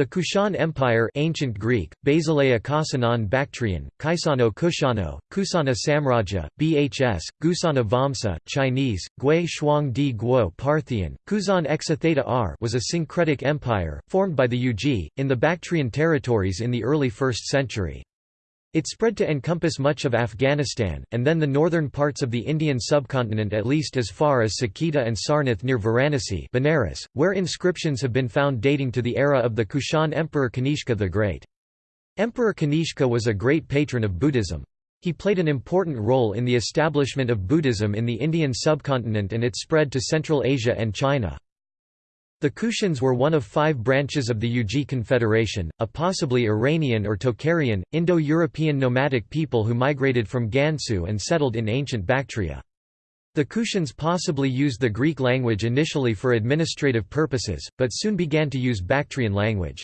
The Kushan Empire ancient Greek, Basileia Kasanan Bactrian, Kaisano Kushano, Kusana Samraja, Bhs, Gusana Vamsa, Chinese, Gui Shuang Di Guo Parthian, Kuzan Exatheta R was a syncretic empire, formed by the Yuezhi, in the Bactrian territories in the early 1st century. It spread to encompass much of Afghanistan, and then the northern parts of the Indian subcontinent at least as far as Saketa and Sarnath near Varanasi Benares, where inscriptions have been found dating to the era of the Kushan Emperor Kanishka the Great. Emperor Kanishka was a great patron of Buddhism. He played an important role in the establishment of Buddhism in the Indian subcontinent and its spread to Central Asia and China. The Kushans were one of five branches of the Yuezhi Confederation, a possibly Iranian or Tocharian, Indo-European nomadic people who migrated from Gansu and settled in ancient Bactria. The Kushans possibly used the Greek language initially for administrative purposes, but soon began to use Bactrian language.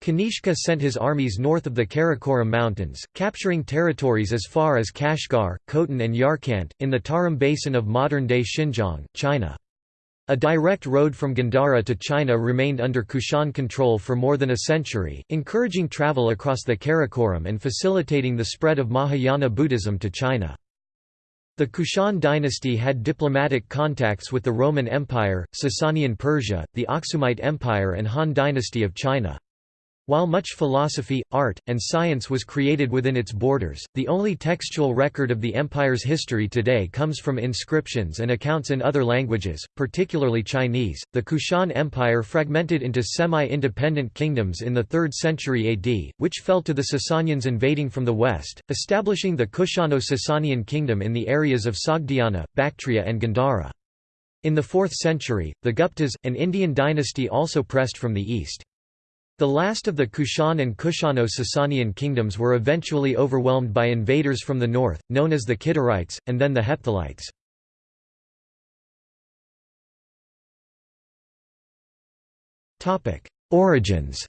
Kanishka sent his armies north of the Karakoram Mountains, capturing territories as far as Kashgar, Khotan and Yarkant, in the Tarim Basin of modern-day Xinjiang, China. A direct road from Gandhara to China remained under Kushan control for more than a century, encouraging travel across the Karakoram and facilitating the spread of Mahayana Buddhism to China. The Kushan dynasty had diplomatic contacts with the Roman Empire, Sasanian Persia, the Aksumite Empire and Han dynasty of China. While much philosophy, art, and science was created within its borders, the only textual record of the empire's history today comes from inscriptions and accounts in other languages, particularly Chinese. The Kushan Empire fragmented into semi independent kingdoms in the 3rd century AD, which fell to the Sasanians invading from the west, establishing the Kushano Sasanian kingdom in the areas of Sogdiana, Bactria, and Gandhara. In the 4th century, the Guptas, an Indian dynasty also pressed from the east. The last of the Kushan and Kushano-Sasanian kingdoms were eventually overwhelmed by invaders from the north, known as the Kidarites, and then the Hephthalites. Origins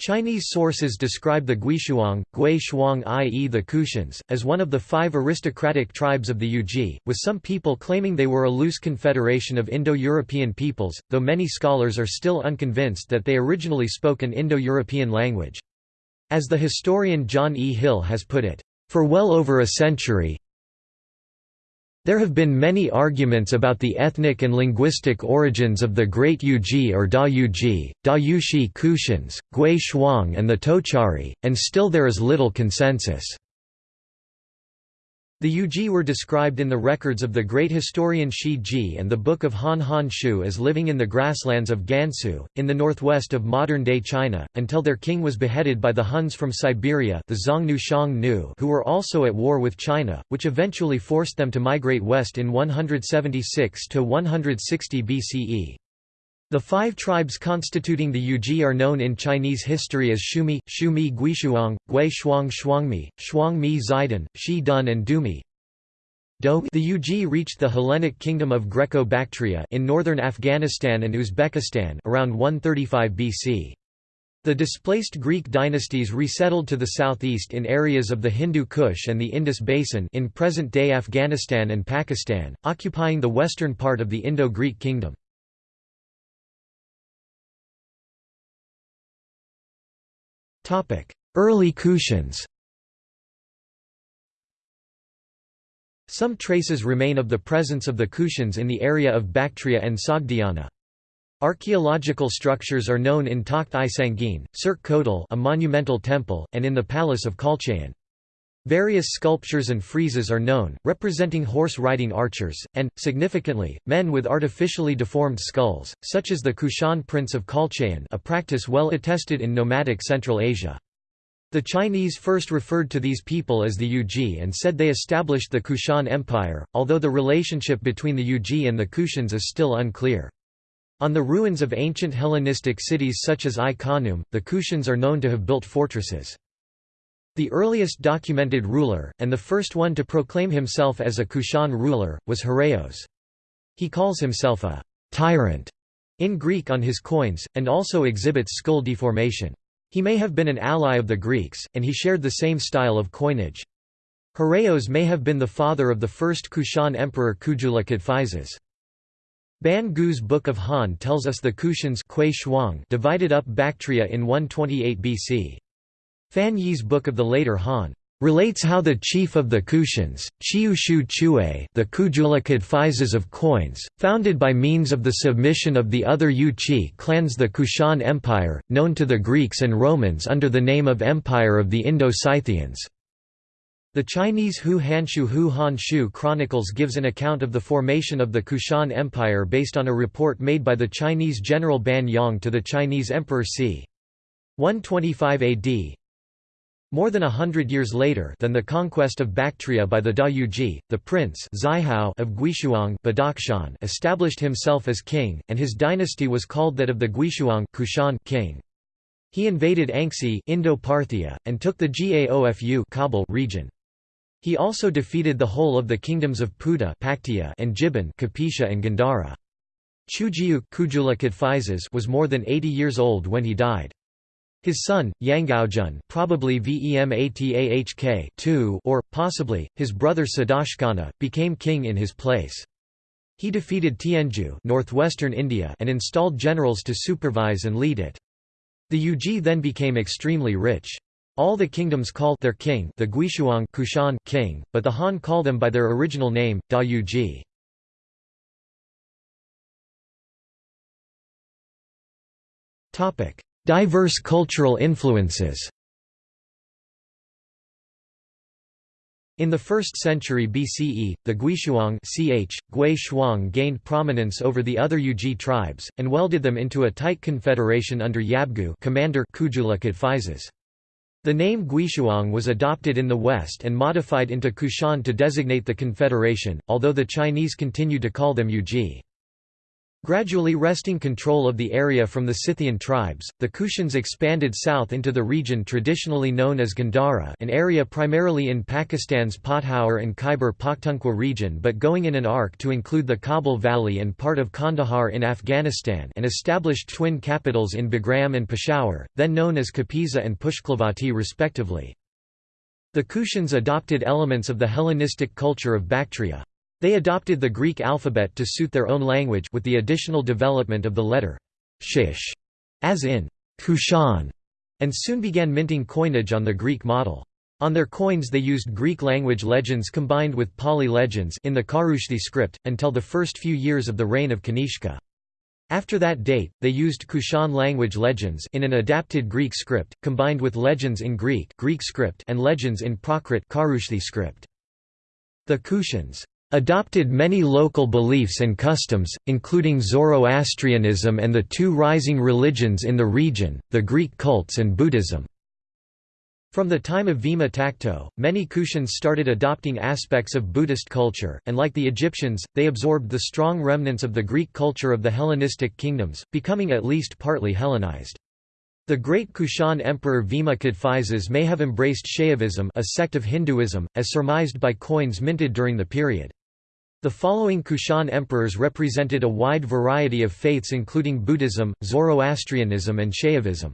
Chinese sources describe the Guishuang, Gui Shuang i.e. the Kushans, as one of the five aristocratic tribes of the Yuezhi, with some people claiming they were a loose confederation of Indo-European peoples, though many scholars are still unconvinced that they originally spoke an Indo-European language. As the historian John E. Hill has put it, "...for well over a century, there have been many arguments about the ethnic and linguistic origins of the Great Yuezhi or Da Yuji, Da Yushi Kushans, Gui Shuang and the Tochari, and still there is little consensus. The Yuezhi were described in the records of the great historian Shi Ji and the Book of Han Han Shu as living in the grasslands of Gansu, in the northwest of modern-day China, until their king was beheaded by the Huns from Siberia the Xiongnu who were also at war with China, which eventually forced them to migrate west in 176–160 BCE. The five tribes constituting the Yuezhi are known in Chinese history as Shumi, Shumi Guishuang, Gui Shuang Shuangmi, Shuangmi Zaidan, Shi Dun and Dumi. The Yuezhi reached the Hellenic kingdom of Greco-Bactria in northern Afghanistan and Uzbekistan around 135 BC. The displaced Greek dynasties resettled to the southeast in areas of the Hindu Kush and the Indus Basin in present-day Afghanistan and Pakistan, occupying the western part of the Indo-Greek kingdom. Early Kushans Some traces remain of the presence of the Kushans in the area of Bactria and Sogdiana. Archaeological structures are known in Takht-i Sangin, Surkh Kotal a monumental temple, and in the palace of Khalchayan. Various sculptures and friezes are known, representing horse-riding archers, and, significantly, men with artificially deformed skulls, such as the Kushan prince of Khalchayan a practice well attested in nomadic Central Asia. The Chinese first referred to these people as the Yuezhi and said they established the Kushan Empire, although the relationship between the Yuezhi and the Kushans is still unclear. On the ruins of ancient Hellenistic cities such as Ai-Khanoum, the Kushans are known to have built fortresses. The earliest documented ruler, and the first one to proclaim himself as a Kushan ruler, was Hurreos. He calls himself a tyrant in Greek on his coins, and also exhibits skull deformation. He may have been an ally of the Greeks, and he shared the same style of coinage. Hurreos may have been the father of the first Kushan emperor Kujula Kadphises. Ban Gu's Book of Han tells us the Kushans divided up Bactria in 128 BC. Fan Ye's Book of the later Han relates how the chief of the Kushans, Chiu Shu Chue the Kujula Kadphises of coins, founded by means of the submission of the other Yuchi clans the Kushan Empire, known to the Greeks and Romans under the name of Empire of the Indo-Scythians. The Chinese Hou Hanshu Hou Han Shu Chronicles gives an account of the formation of the Kushan Empire based on a report made by the Chinese general Ban Yong to the Chinese Emperor c. 125 AD, more than a hundred years later than the conquest of Bactria by the Dayuji, the prince of Guishuang established himself as king, and his dynasty was called that of the Guishuang Kushan king. He invaded Anxi Indo-Parthia, and took the Gaofu Kabul region. He also defeated the whole of the kingdoms of Puda and Jibin Kapisha and Gandhara. Chujiu Kujula was more than 80 years old when he died. His son, Yangaozhen probably Vematahk or, possibly, his brother Sadashkana, became king in his place. He defeated Tianju northwestern India and installed generals to supervise and lead it. The Yuji then became extremely rich. All the kingdoms call their king the Guishuang Kushan king, but the Han call them by their original name, Da Yuji. Topic: Diverse cultural influences In the 1st century BCE, the Guishuang ch, Gui Shuang gained prominence over the other Yuji tribes, and welded them into a tight confederation under Yabgu commander Kujula Kadphises. The name Guishuang was adopted in the West and modified into Kushan to designate the confederation, although the Chinese continued to call them Yuji. Gradually wresting control of the area from the Scythian tribes, the Kushans expanded south into the region traditionally known as Gandhara an area primarily in Pakistan's Pothowar and Khyber Pakhtunkhwa region but going in an arc to include the Kabul Valley and part of Kandahar in Afghanistan and established twin capitals in Bagram and Peshawar, then known as Kapisa and Pushkalavati respectively. The Kushans adopted elements of the Hellenistic culture of Bactria. They adopted the Greek alphabet to suit their own language with the additional development of the letter shish, as in Kushan, and soon began minting coinage on the Greek model. On their coins they used Greek language legends combined with Pali legends in the Kharoshthi script, until the first few years of the reign of Kanishka. After that date, they used Kushan language legends in an adapted Greek script, combined with legends in Greek, Greek script and legends in Prakrit Kharoshthi script. The Kushans adopted many local beliefs and customs, including Zoroastrianism and the two rising religions in the region, the Greek cults and Buddhism. From the time of Vima Takto, many Kushans started adopting aspects of Buddhist culture, and like the Egyptians, they absorbed the strong remnants of the Greek culture of the Hellenistic kingdoms, becoming at least partly Hellenized. The great Kushan emperor Vima Kadphises may have embraced Shaivism a sect of Hinduism, as surmised by coins minted during the period. The following Kushan emperors represented a wide variety of faiths including Buddhism, Zoroastrianism and Shaivism.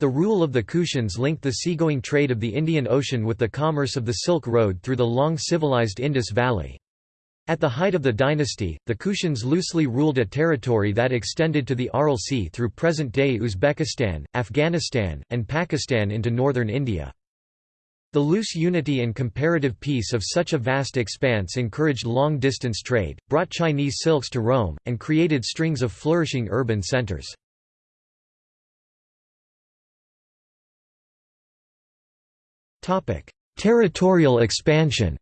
The rule of the Kushans linked the seagoing trade of the Indian Ocean with the commerce of the Silk Road through the long civilized Indus Valley. At the height of the dynasty, the Kushans loosely ruled a territory that extended to the Aral Sea through present-day Uzbekistan, Afghanistan, and Pakistan into northern India. The loose unity and comparative peace of such a vast expanse encouraged long-distance trade, brought Chinese silks to Rome, and created strings of flourishing urban centers. Territorial expansion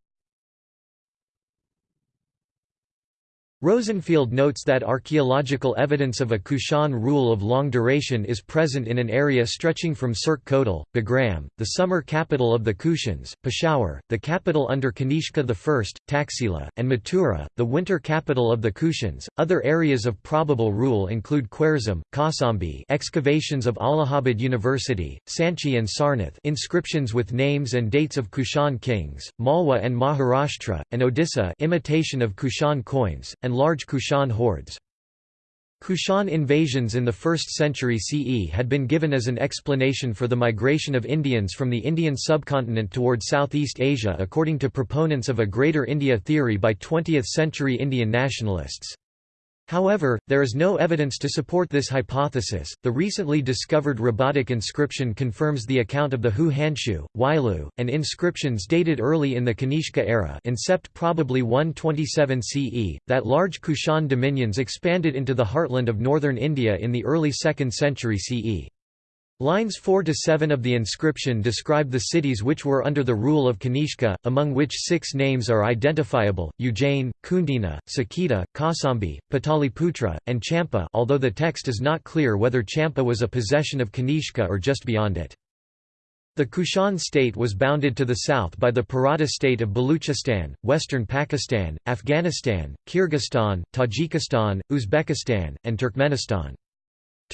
Rosenfield notes that archaeological evidence of a Kushan rule of long duration is present in an area stretching from Surkh Kotal, Bagram, the summer capital of the Kushans, Peshawar, the capital under Kanishka I, Taxila, and Mathura, the winter capital of the Kushans. Other areas of probable rule include Khwarezm, Kausambi, excavations of Allahabad University, Sanchi and Sarnath, inscriptions with names and dates of Kushan kings, Malwa and Maharashtra, and Odisha, imitation of Kushan coins, and large Kushan hoards. Kushan invasions in the 1st century CE had been given as an explanation for the migration of Indians from the Indian subcontinent toward Southeast Asia according to proponents of a Greater India theory by 20th-century Indian nationalists. However, there is no evidence to support this hypothesis. The recently discovered Rabatak inscription confirms the account of the Hou Hanshu, Weilüe, and inscriptions dated early in the Kanishka era, incept probably 127 CE, that large Kushan dominions expanded into the heartland of northern India in the early 2nd century CE. Lines 4 to 7 of the inscription describe the cities which were under the rule of Kanishka, among which six names are identifiable: Ujjain, Kundina, Saketa, Kasambi, Pataliputra, and Champa. Although the text is not clear whether Champa was a possession of Kanishka or just beyond it. The Kushan state was bounded to the south by the Parata state of Baluchistan, western Pakistan, Afghanistan, Kyrgyzstan, Tajikistan, Uzbekistan, and Turkmenistan.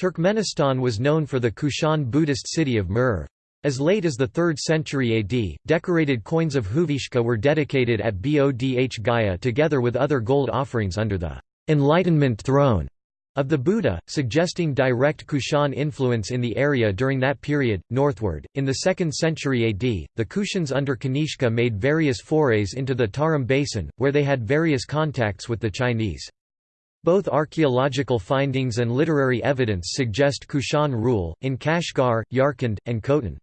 Turkmenistan was known for the Kushan Buddhist city of Merv. As late as the 3rd century AD, decorated coins of Huvishka were dedicated at Bodh Gaya together with other gold offerings under the «enlightenment throne» of the Buddha, suggesting direct Kushan influence in the area during that period. Northward, in the 2nd century AD, the Kushans under Kanishka made various forays into the Tarim basin, where they had various contacts with the Chinese. Both archaeological findings and literary evidence suggest Kushan rule, in Kashgar, Yarkand, and Khotan.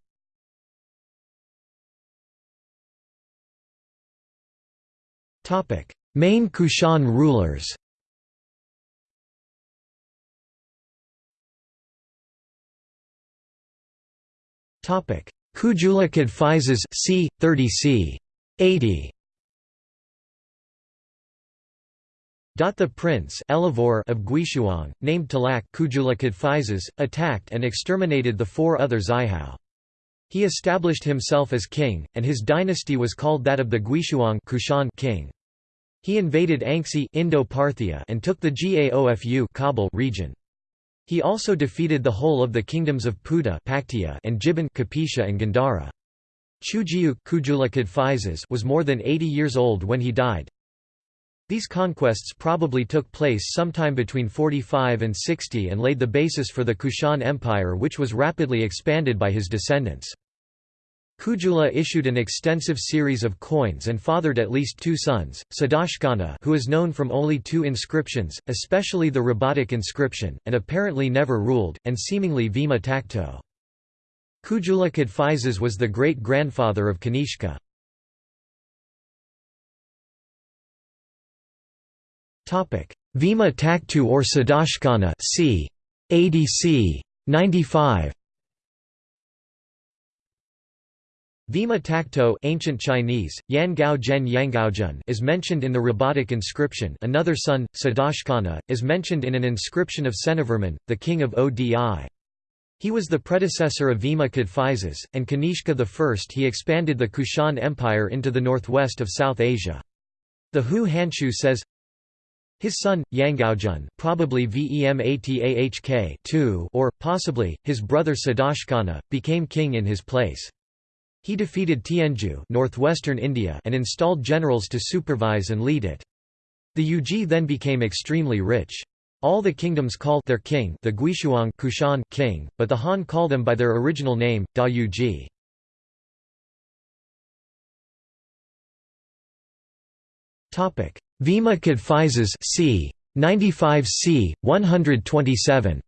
Main Kushan rulers Kujula Kadphises c. 30 c. 80 The prince of Guishuang, named Talak attacked and exterminated the four other Xiahou. He established himself as king, and his dynasty was called that of the Guishuang Kushan king. He invaded Anxi Indo-Parthia and took the Gaofu Kabul region. He also defeated the whole of the kingdoms of Puta and Jibin Kapisha and Gandhara. Chujiu was more than 80 years old when he died, these conquests probably took place sometime between 45 and 60 and laid the basis for the Kushan Empire which was rapidly expanded by his descendants. Kujula issued an extensive series of coins and fathered at least two sons, Sadashkana who is known from only two inscriptions, especially the Rabatak inscription, and apparently never ruled, and seemingly Vima Takto. Kujula Kadphises was the great-grandfather of Kanishka. Vima Takto or Sadashkana c. 80 c. 95 Vima Takto ancient Chinese, Yangao Zhen Yangaozhen is mentioned in the Rabatak inscription another son, Sadashkana, is mentioned in an inscription of Senavarman, the king of Odi. He was the predecessor of Vima Kadphises, and Kanishka I he expanded the Kushan Empire into the northwest of South Asia. The Hou Hanshu says, his son, Yangaozhen probably Vematahk or, possibly, his brother Sadashkana, became king in his place. He defeated Tianju northwestern India and installed generals to supervise and lead it. The Yuji then became extremely rich. All the kingdoms called their king the Guishuang Kushan king, but the Han called them by their original name, Da Yuji. Vima Kadphises c. 95 c. 127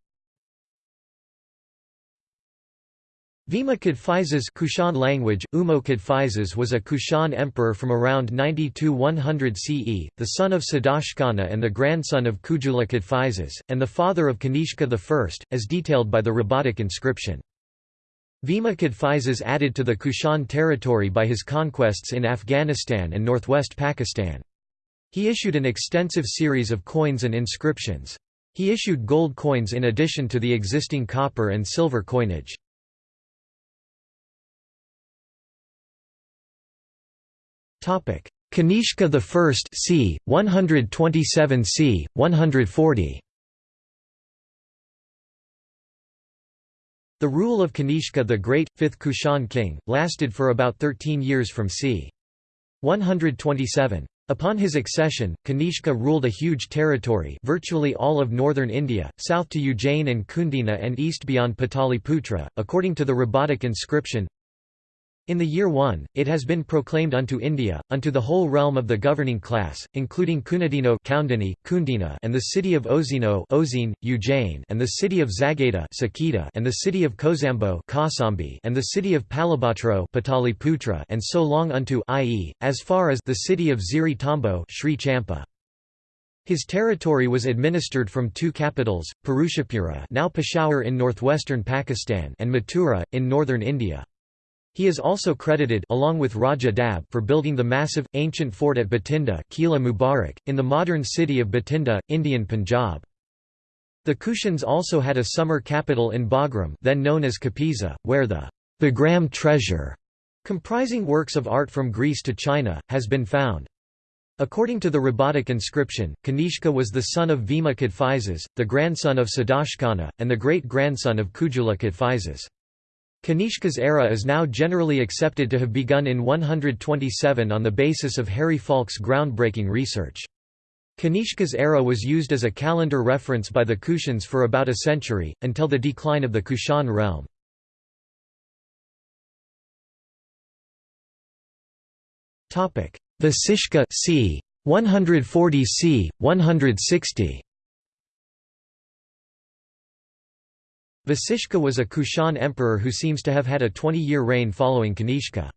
Vima Kadphises Kushan language, Umo Kadphises was a Kushan emperor from around 92–100 CE, the son of Sadashkana and the grandson of Kujula Kadphises, and the father of Kanishka I, as detailed by the Rabatak inscription. Vima Kadphises added to the Kushan territory by his conquests in Afghanistan and northwest Pakistan. He issued an extensive series of coins and inscriptions. He issued gold coins in addition to the existing copper and silver coinage. Kanishka I c. 127 c. 140 The rule of Kanishka the Great, 5th Kushan king, lasted for about 13 years from c. 127. Upon his accession, Kanishka ruled a huge territory virtually all of northern India, south to Ujjain and Kundina and east beyond Pataliputra, according to the Rabatak inscription. In the year 1, it has been proclaimed unto India, unto the whole realm of the governing class, including Kunadino Kundina and the city of Ozino Ozine, Ujjain and the city of Zageta Saketa and the city of Kozambo Kosambi and the city of Palabhatro Pataliputra and so long unto i.e., as far as the city of Ziri Tambo Sri Champa. His territory was administered from two capitals, Purushapura now Peshawar in northwestern Pakistan and Mathura, in northern India. He is also credited along with Raja Dab for building the massive, ancient fort at Bathinda Kila Mubarak, in the modern city of Bathinda, Indian Punjab. The Kushans also had a summer capital in Bagram then known as Kapisa, where the Bagram treasure, comprising works of art from Greece to China, has been found. According to the Rabatak inscription, Kanishka was the son of Vima Kadphises, the grandson of Sadashkana, and the great-grandson of Kujula Kadphises. Kanishka's era is now generally accepted to have begun in 127 on the basis of Harry Falk's groundbreaking research. Kanishka's era was used as a calendar reference by the Kushans for about a century, until the decline of the Kushan realm. Vasishka c. 140 c. 160 Vasishka was a Kushan emperor who seems to have had a 20-year reign following Kanishka.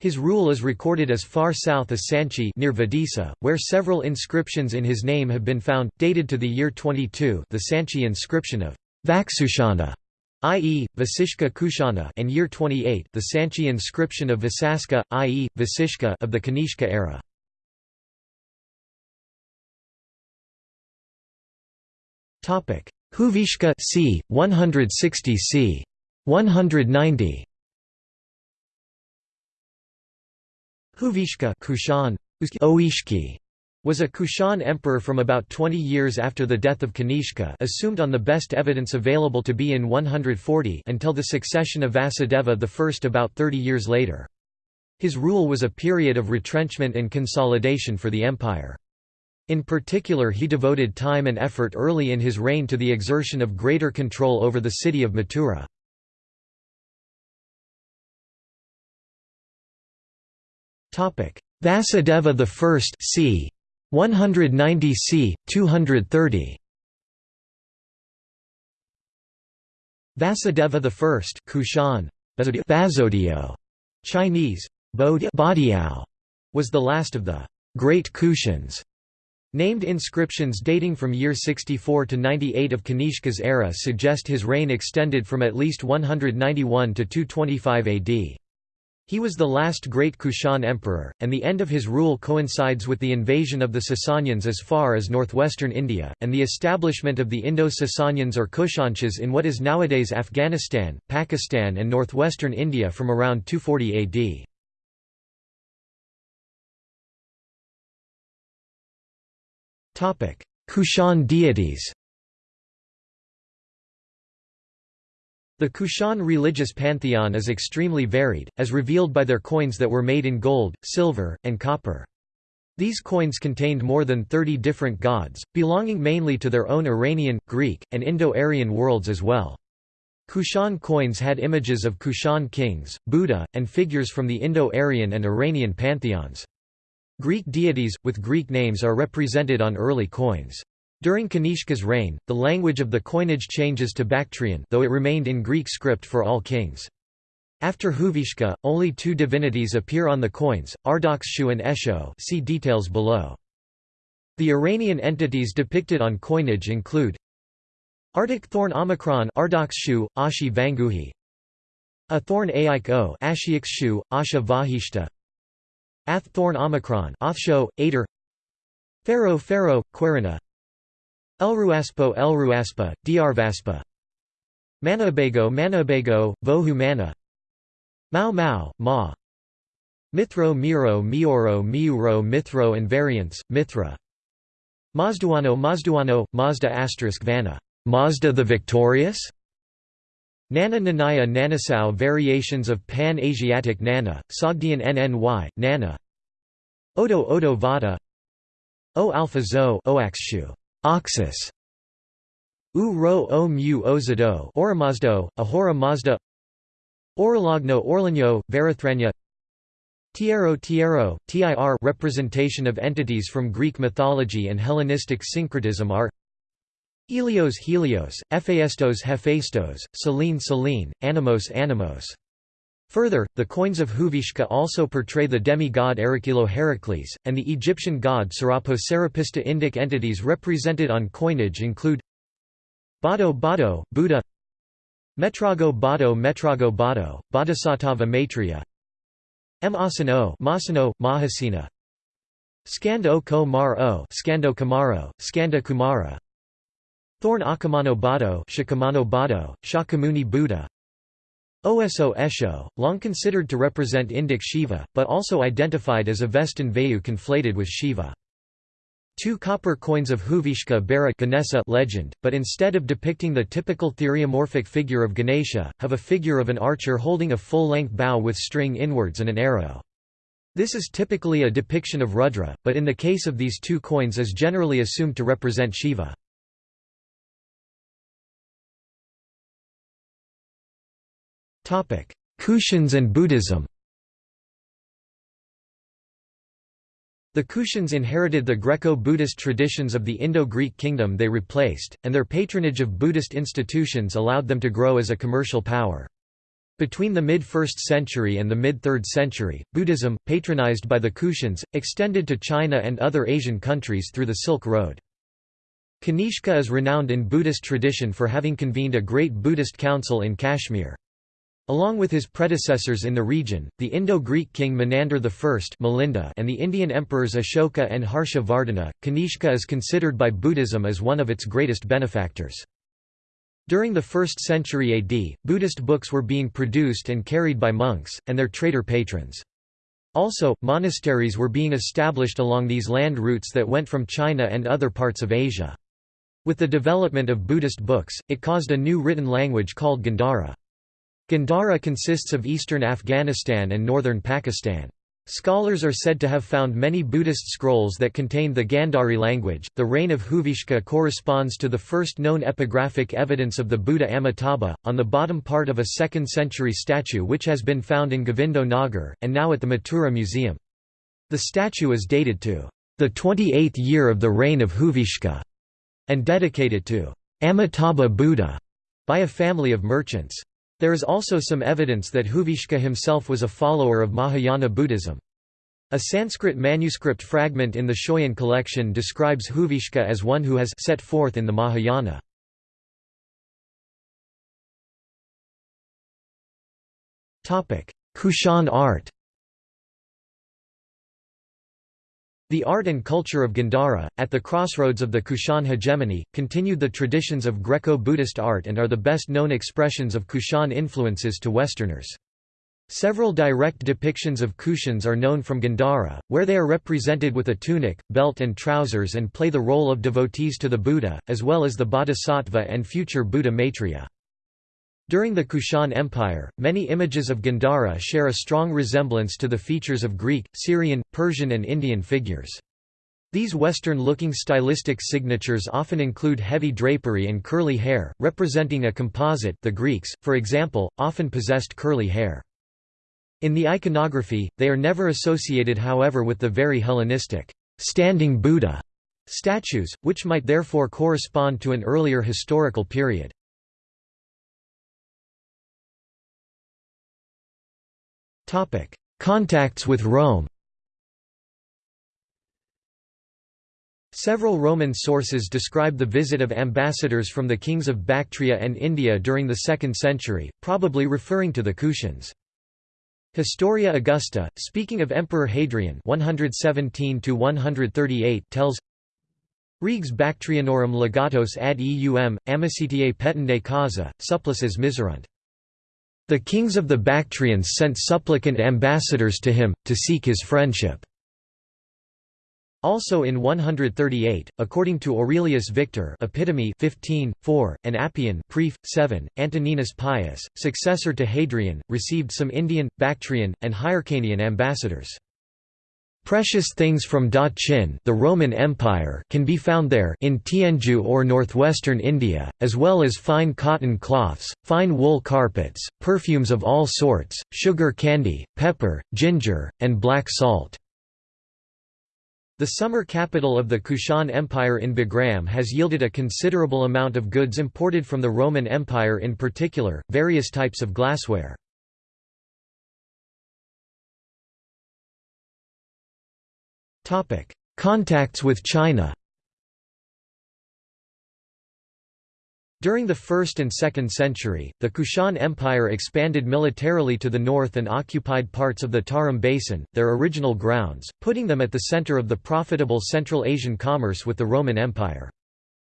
His rule is recorded as far south as Sanchi near Vidisa, where several inscriptions in his name have been found, dated to the year 22 the Sanchi inscription of Vaksushana, i.e., Vasishka Kushana and year 28 the Sanchi inscription of Vasaska, i.e., Vasishka of the Kanishka era. Huvishka c. 160 c. 190. Huvishka Kushan, Oishki, was a Kushan emperor from about 20 years after the death of Kanishka assumed on the best evidence available to be in 140 until the succession of Vasudeva I about 30 years later. His rule was a period of retrenchment and consolidation for the empire. In particular he devoted time and effort early in his reign to the exertion of greater control over the city of Mathura. Vasudeva I c. 190 c. 230 Vasudeva I Kushan, Basodio, Chinese, Badiao, was the last of the Great Kushans. Named inscriptions dating from year 64 to 98 of Kanishka's era suggest his reign extended from at least 191 to 225 AD. He was the last great Kushan emperor, and the end of his rule coincides with the invasion of the Sasanians as far as northwestern India, and the establishment of the Indo-Sasanians or Kushanshas in what is nowadays Afghanistan, Pakistan and northwestern India from around 240 AD. Kushan deities The Kushan religious pantheon is extremely varied, as revealed by their coins that were made in gold, silver, and copper. These coins contained more than 30 different gods, belonging mainly to their own Iranian, Greek, and Indo-Aryan worlds as well. Kushan coins had images of Kushan kings, Buddha, and figures from the Indo-Aryan and Iranian pantheons. Greek deities, with Greek names are represented on early coins. During Kanishka's reign, the language of the coinage changes to Bactrian though it remained in Greek script for all kings. After Huvishka, only two divinities appear on the coins, Ardakshu and Esho see details below. The Iranian entities depicted on coinage include Arctic thorn Omicron Ardakshu, Ashi Vanguhi A thorn Aik O Ashiakshu, Asha Vahishta Ath Thorn Omicron Othsho, Ader Pharaoh Pharaoh, Quirina. Elruaspo Elruaspa, Diarvaspa Manabago Manabago, Vohu Mana Mao Mao, Ma. Mithro Miro Mioro Miuro Mithro and variants, Mithra. Mazduano Mazduano, Mazda asterisk Vanna. Mazda the Victorious? Nana Nanaya Nanasau Variations of Pan-Asiatic Nana, Sogdian NNY, Nana. Odo Odo Vada O Alpha Zo Oaxshu, Oxus. U Ro O Mu Ozado Oramazdo, Ahura Mazda. Orologno Orlagno, Varathrania Tiero Tiero, TIR representation of entities from Greek mythology and Hellenistic syncretism are Helios Helios, Hephaestos Hephaestos, Selene Selene, Animos Animos. Further, the coins of Huvishka also portray the demigod Erechilo Heracles, and the Egyptian god Serapo Serapista Indic entities represented on coinage include Bado Bado, Buddha Metrago Bado Metrago Bado, Bodhisattva Maitreya M. Asano Masano, Mahasina Skand o ko mar o Skando Kamaro, Skanda Kumara Thorn Akamano Bado Shakamano Bado, Shakyamuni Buddha Oso Esho, long considered to represent Indic Shiva, but also identified as Avestan Vayu conflated with Shiva. Two copper coins of Huvishka bear a Ganesa legend, but instead of depicting the typical theriomorphic figure of Ganesha, have a figure of an archer holding a full-length bow with string inwards and an arrow. This is typically a depiction of Rudra, but in the case of these two coins is generally assumed to represent Shiva. Kushans and Buddhism The Kushans inherited the Greco-Buddhist traditions of the Indo-Greek kingdom they replaced, and their patronage of Buddhist institutions allowed them to grow as a commercial power. Between the mid-1st century and the mid-3rd century, Buddhism, patronized by the Kushans, extended to China and other Asian countries through the Silk Road. Kanishka is renowned in Buddhist tradition for having convened a great Buddhist council in Kashmir. Along with his predecessors in the region, the Indo-Greek king Menander I Milinda and the Indian emperors Ashoka and Harsha Vardhana, Kanishka is considered by Buddhism as one of its greatest benefactors. During the 1st century AD, Buddhist books were being produced and carried by monks, and their trader patrons. Also, monasteries were being established along these land routes that went from China and other parts of Asia. With the development of Buddhist books, it caused a new written language called Gandhara. Gandhara consists of eastern Afghanistan and northern Pakistan. Scholars are said to have found many Buddhist scrolls that contain the Gandhari language. The reign of Huvishka corresponds to the first known epigraphic evidence of the Buddha Amitabha, on the bottom part of a 2nd century statue which has been found in Govindo Nagar, and now at the Mathura Museum. The statue is dated to the 28th year of the reign of Huvishka and dedicated to Amitabha Buddha by a family of merchants. There is also some evidence that Huvishka himself was a follower of Mahayana Buddhism. A Sanskrit manuscript fragment in the Schøyen collection describes Huvishka as one who has set forth in the Mahayana. Kushan art The art and culture of Gandhara, at the crossroads of the Kushan hegemony, continued the traditions of Greco-Buddhist art and are the best known expressions of Kushan influences to Westerners. Several direct depictions of Kushans are known from Gandhara, where they are represented with a tunic, belt and trousers and play the role of devotees to the Buddha, as well as the Bodhisattva and future Buddha Maitreya. During the Kushan Empire, many images of Gandhara share a strong resemblance to the features of Greek, Syrian, Persian and Indian figures. These Western-looking stylistic signatures often include heavy drapery and curly hair, representing a composite the Greeks, for example, often possessed curly hair. In the iconography, they are never associated however with the very Hellenistic, standing Buddha statues, which might therefore correspond to an earlier historical period. Topic: Contacts with Rome. Several Roman sources describe the visit of ambassadors from the kings of Bactria and India during the 2nd century, probably referring to the Kushans. Historia Augusta, speaking of Emperor Hadrian 117 tells Regs Bactrianorum legatos ad eum, amicitiae petende causa, supplices miserunt. The kings of the Bactrians sent supplicant ambassadors to him, to seek his friendship. Also in 138, according to Aurelius Victor Epitome 15, 4, and Appian Pref. 7, Antoninus Pius, successor to Hadrian, received some Indian, Bactrian, and Hyrcanian ambassadors. Precious things from Da Qin the Roman Empire can be found there in Tianju or northwestern India, as well as fine cotton cloths, fine wool carpets, perfumes of all sorts, sugar candy, pepper, ginger, and black salt. The summer capital of the Kushan Empire in Bagram has yielded a considerable amount of goods imported from the Roman Empire in particular, various types of glassware. Contacts with China During the 1st and 2nd century, the Kushan Empire expanded militarily to the north and occupied parts of the Tarim Basin, their original grounds, putting them at the center of the profitable Central Asian commerce with the Roman Empire.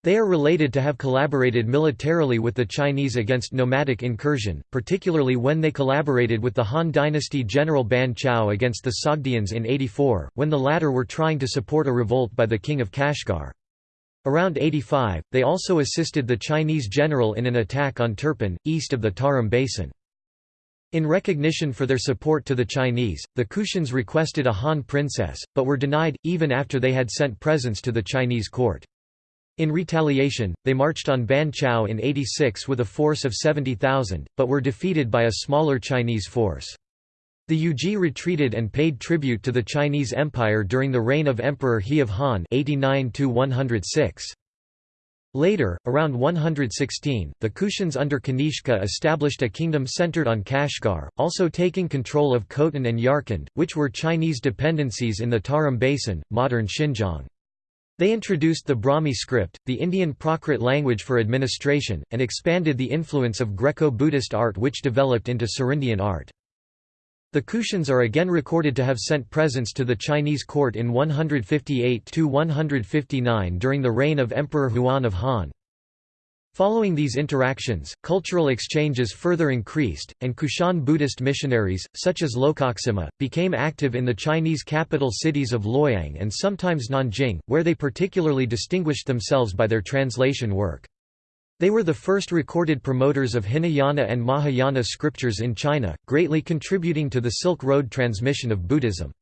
They are related to have collaborated militarily with the Chinese against nomadic incursion, particularly when they collaborated with the Han dynasty general Ban Chao against the Sogdians in 84, when the latter were trying to support a revolt by the king of Kashgar. Around 85, they also assisted the Chinese general in an attack on Turpan, east of the Tarim Basin. In recognition for their support to the Chinese, the Kushans requested a Han princess, but were denied, even after they had sent presents to the Chinese court. In retaliation, they marched on Ban Chao in 86 with a force of 70,000, but were defeated by a smaller Chinese force. The Yuezhi retreated and paid tribute to the Chinese Empire during the reign of Emperor He of Han 89 Later, around 116, the Kushans under Kanishka established a kingdom centered on Kashgar, also taking control of Khotan and Yarkand, which were Chinese dependencies in the Tarim Basin, modern Xinjiang. They introduced the Brahmi script, the Indian Prakrit language for administration, and expanded the influence of Greco-Buddhist art which developed into Serindian art. The Kushans are again recorded to have sent presents to the Chinese court in 158–159 during the reign of Emperor Huan of Han. Following these interactions, cultural exchanges further increased, and Kushan Buddhist missionaries, such as Lokaksema, became active in the Chinese capital cities of Luoyang and sometimes Nanjing, where they particularly distinguished themselves by their translation work. They were the first recorded promoters of Hinayana and Mahayana scriptures in China, greatly contributing to the Silk Road transmission of Buddhism.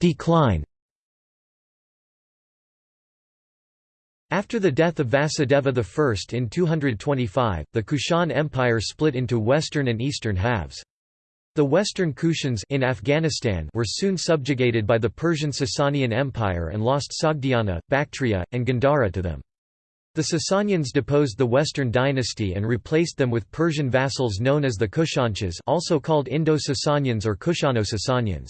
Decline After the death of Vasudeva I in 225, the Kushan Empire split into western and eastern halves. The western Kushans in Afghanistan were soon subjugated by the Persian Sasanian Empire and lost Sogdiana, Bactria, and Gandhara to them. The Sasanians deposed the Western dynasty and replaced them with Persian vassals known as the Kushanshas also called Indo-Sasanians or Kushano-Sasanians.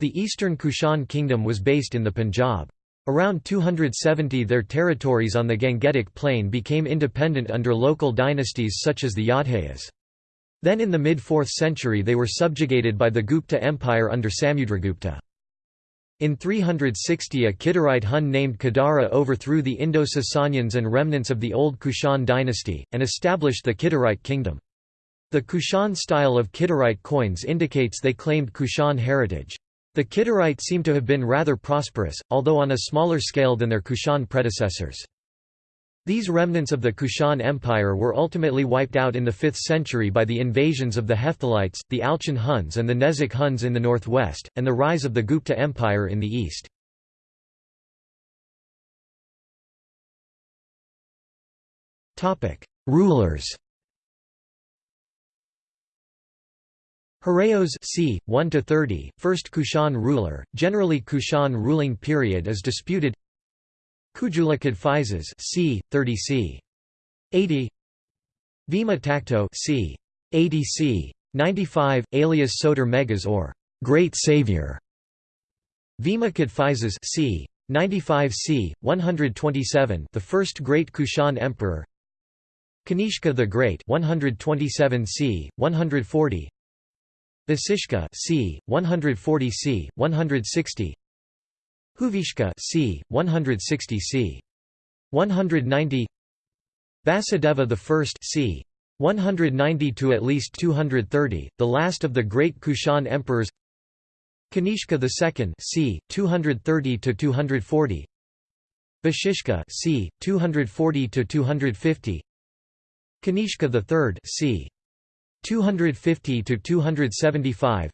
The eastern Kushan kingdom was based in the Punjab. Around 270 their territories on the Gangetic Plain became independent under local dynasties such as the Yaudheyas. Then in the mid-4th century they were subjugated by the Gupta Empire under Samudragupta. In 360 a Kidarite Hun named Kidara overthrew the Indo-Sasanians and remnants of the old Kushan dynasty, and established the Kidarite kingdom. The Kushan style of Kidarite coins indicates they claimed Kushan heritage. The Kidarite seem to have been rather prosperous, although on a smaller scale than their Kushan predecessors. These remnants of the Kushan Empire were ultimately wiped out in the 5th century by the invasions of the Hephthalites, the Alchon Huns and the Nezek Huns in the northwest, and the rise of the Gupta Empire in the east. Rulers Horaios c. 1 to 30, first Kushan ruler. Generally, Kushan ruling period is disputed. Kujula Kadphises c. 30 c. 80. Vima Takto c. 80 c. 95, alias Soter Megas or Great Savior. Vima Kadphises c. 95 c. 127, the first great Kushan emperor. Kanishka the Great 127 c. 140 Vasishka c. 140 c. 160 Huvishka c. 160 c. 190 Vasudeva I c. 190 to at least 230, the last of the great Kushan emperors Kanishka II c. 230 to 240 Vashishka c. 240 to 250 Kanishka III c. 250 to 275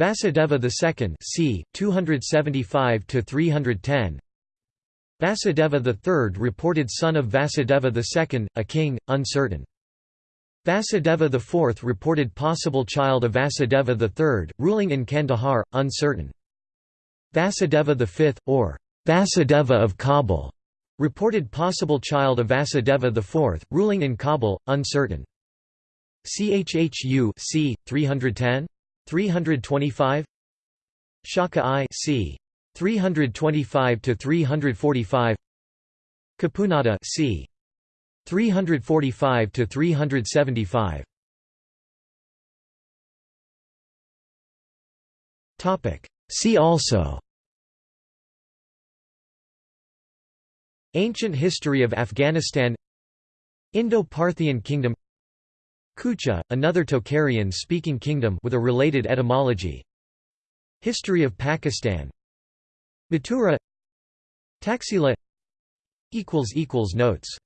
Vasudeva II c. 275 to 310 Vasudeva III reported son of Vasudeva II a king uncertain. Vasudeva IV reported possible child of Vasudeva III ruling in Kandahar uncertain. Vasudeva V or Vasudeva of Kabul reported possible child of Vasudeva IV ruling in Kabul uncertain Chhu c 310 325 Shaka I c 325 to 345 Kipunada c 345 to 375 Topic See also Ancient history of Afghanistan Indo-Parthian kingdom Kucha, another Tocharian-speaking kingdom with a related etymology. History of Pakistan. Mathura. Taxila. Equals equals Notes